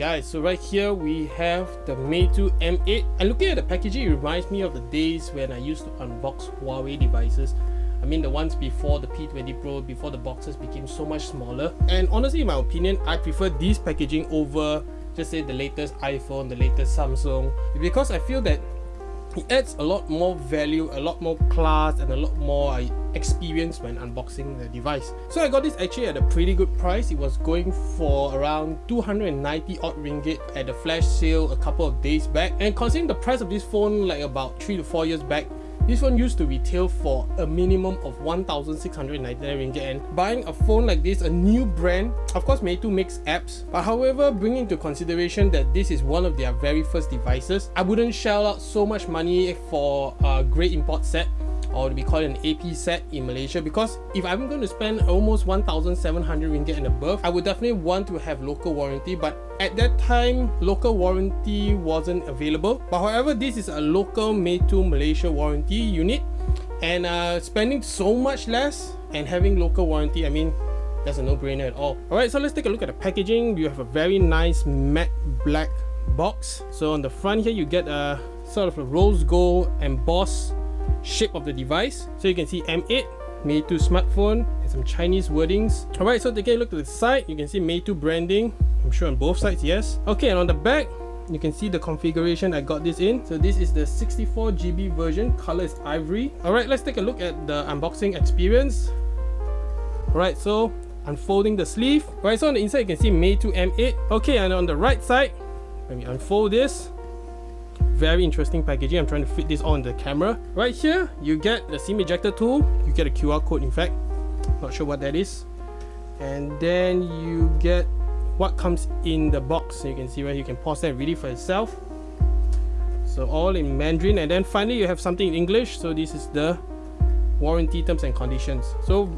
guys, so right here we have the Meitu M8 and looking at the packaging it reminds me of the days when I used to unbox Huawei devices. I mean the ones before the P20 Pro, before the boxes became so much smaller. And honestly in my opinion, I prefer this packaging over just say the latest iPhone, the latest Samsung because I feel that it adds a lot more value, a lot more class and a lot more experience when unboxing the device. So I got this actually at a pretty good price. It was going for around 290 odd ringgit at the flash sale a couple of days back. And considering the price of this phone like about 3 to 4 years back, this one used to retail for a minimum of 1,699 ringgit and buying a phone like this, a new brand, of course Meitu makes apps, but however bringing into consideration that this is one of their very first devices, I wouldn't shell out so much money for a grey import set or we call it an AP set in Malaysia because if I'm going to spend almost 1,700 ringgit and above, I would definitely want to have local warranty but at that time, local warranty wasn't available. But however, this is a local made to Malaysia warranty unit and uh, spending so much less and having local warranty, I mean, that's a no-brainer at all. Alright, so let's take a look at the packaging. You have a very nice matte black box. So on the front here, you get a sort of a rose gold embossed shape of the device. So you can see M8, Meitu smartphone, and some Chinese wordings. Alright, so taking a look to the side, you can see Meitu branding. I'm sure on both sides, yes. Okay, and on the back, you can see the configuration I got this in. So this is the 64GB version, color is ivory. Alright, let's take a look at the unboxing experience. Alright, so unfolding the sleeve. Right, so on the inside you can see Meitu M8. Okay, and on the right side, let me unfold this very interesting packaging. I'm trying to fit this all on the camera. Right here you get the sim ejector tool. You get a qr code in fact. Not sure what that is. And then you get what comes in the box. So you can see where you can pause that read it for yourself. So all in mandarin. And then finally you have something in english. So this is the warranty terms and conditions. So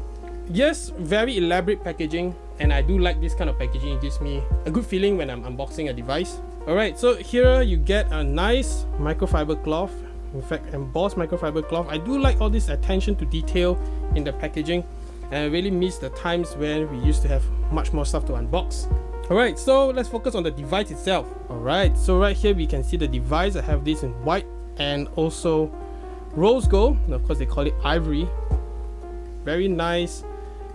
yes very elaborate packaging and i do like this kind of packaging it gives me a good feeling when i'm unboxing a device Alright, so here you get a nice microfiber cloth. In fact, embossed microfiber cloth. I do like all this attention to detail in the packaging. And I really miss the times when we used to have much more stuff to unbox. Alright, so let's focus on the device itself. Alright, so right here we can see the device. I have this in white and also rose gold. And of course they call it ivory. Very nice.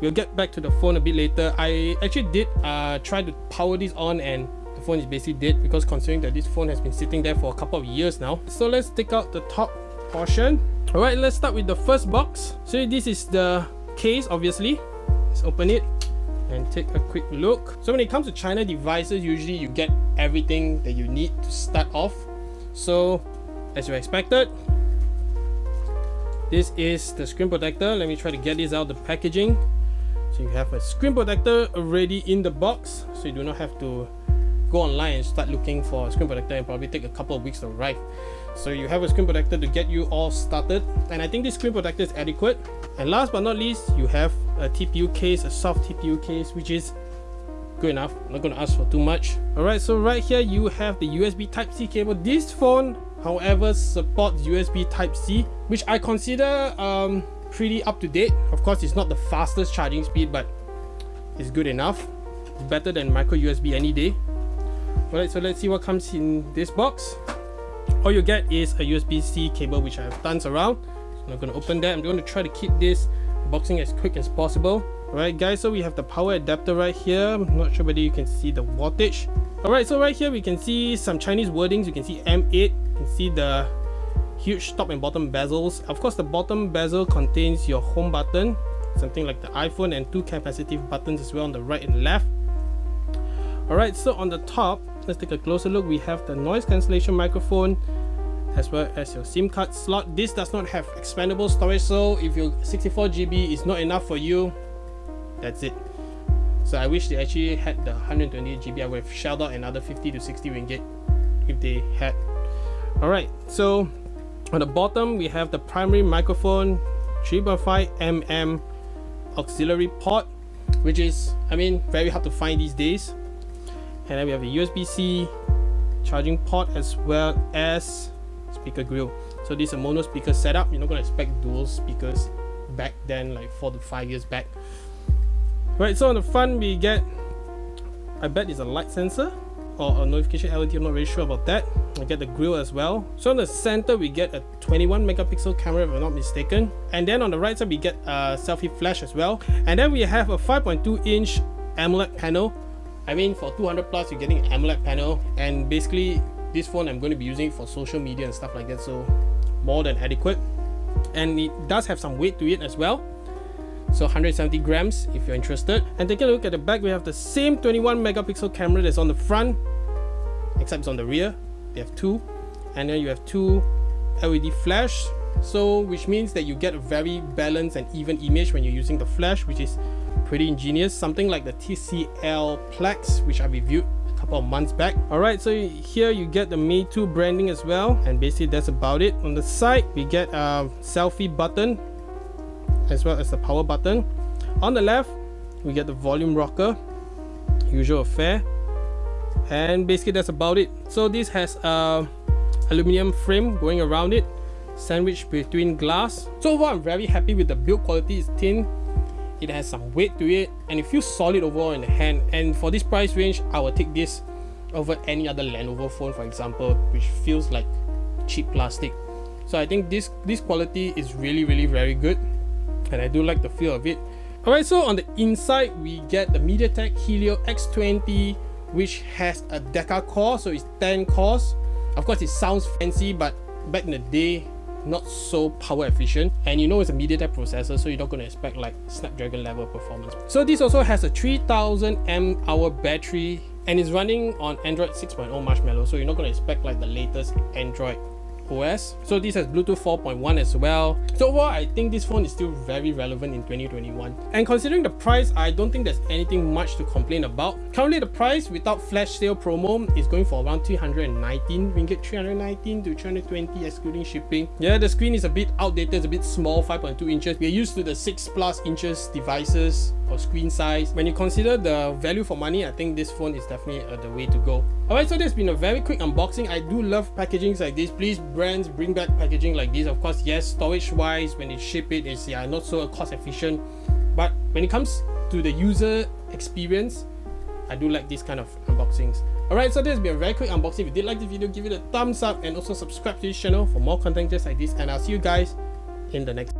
We'll get back to the phone a bit later. I actually did uh, try to power this on and the phone is basically dead because considering that this phone has been sitting there for a couple of years now. So let's take out the top portion. All right let's start with the first box. So this is the case obviously. Let's open it and take a quick look. So when it comes to china devices usually you get everything that you need to start off. So as you expected this is the screen protector. Let me try to get this out of the packaging so you have a screen protector already in the box so you do not have to go online and start looking for a screen protector. And probably take a couple of weeks to arrive. So you have a screen protector to get you all started. And I think this screen protector is adequate. And last but not least you have a TPU case a soft TPU case which is good enough. I'm not going to ask for too much. Alright so right here you have the USB type C cable. This phone however supports USB type C which I consider um, pretty up to date of course it's not the fastest charging speed but it's good enough better than micro USB any day Alright, so let's see what comes in this box. All you get is a USB-C cable which I have tons around. I'm not going to open that. I'm going to try to keep this boxing as quick as possible. Alright guys, so we have the power adapter right here. I'm not sure whether you can see the wattage. Alright, so right here we can see some Chinese wordings. You can see M8. You can see the huge top and bottom bezels. Of course, the bottom bezel contains your home button, something like the iPhone and two capacitive buttons as well on the right and left. Alright, so on the top, let's take a closer look. We have the noise cancellation microphone as well as your SIM card slot. This does not have expandable storage, so if your 64GB is not enough for you, that's it. So I wish they actually had the 128GB. I would have shelled out another 50 to 60 ringgit if they had. Alright, so on the bottom we have the primary microphone 3.5mm auxiliary port which is I mean very hard to find these days. And then we have a USB-C charging port as well as speaker grill. So this is a mono speaker setup. You're not going to expect dual speakers back then like four to five years back. Right so on the front we get I bet it's a light sensor or a notification LED, I'm not really sure about that. I get the grill as well. So in the center, we get a 21 megapixel camera if I'm not mistaken. And then on the right side, we get a selfie flash as well. And then we have a 5.2 inch AMOLED panel. I mean, for 200 plus, you're getting an AMOLED panel. And basically, this phone, I'm going to be using for social media and stuff like that. So more than adequate. And it does have some weight to it as well so 170 grams if you're interested. And taking a look at the back we have the same 21 megapixel camera that's on the front except it's on the rear. You have two. And then you have two LED flash. So which means that you get a very balanced and even image when you're using the flash which is pretty ingenious. Something like the TCL Plex which I reviewed a couple of months back. Alright so here you get the Meitu branding as well. And basically that's about it. On the side we get a selfie button as well as the power button. On the left, we get the volume rocker, usual affair. And basically that's about it. So this has a aluminum frame going around it, sandwiched between glass. So overall, I'm very happy with the build quality. It's thin, it has some weight to it, and it feels solid overall in the hand. And for this price range, I will take this over any other Lenovo phone, for example, which feels like cheap plastic. So I think this this quality is really really very good and I do like the feel of it. Alright, so on the inside, we get the MediaTek Helio X20, which has a Deca core, so it's 10 cores. Of course, it sounds fancy, but back in the day, not so power efficient and you know it's a MediaTek processor so you're not going to expect like Snapdragon level performance. So this also has a 3000 mAh battery and is running on Android 6.0 Marshmallow so you're not going to expect like the latest Android OS. So this has Bluetooth 4.1 as well. So overall, I think this phone is still very relevant in 2021. And considering the price, I don't think there's anything much to complain about. Currently, the price without flash sale promo is going for around 319 ringgit, 319 to 320 excluding shipping. Yeah, the screen is a bit outdated, it's a bit small, 5.2 inches. We're used to the 6 plus inches devices or screen size. When you consider the value for money, I think this phone is definitely uh, the way to go. Alright, so this has been a very quick unboxing. I do love packagings like this. Please, brands, bring back packaging like this. Of course, yes, storage-wise, when they ship it, it's yeah, not so cost efficient. But when it comes to the user experience, I do like this kind of unboxings. Alright, so this has been a very quick unboxing. If you did like the video, give it a thumbs up and also subscribe to this channel for more content just like this. And I'll see you guys in the next